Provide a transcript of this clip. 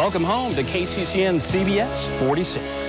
Welcome home to KCCN CBS 46.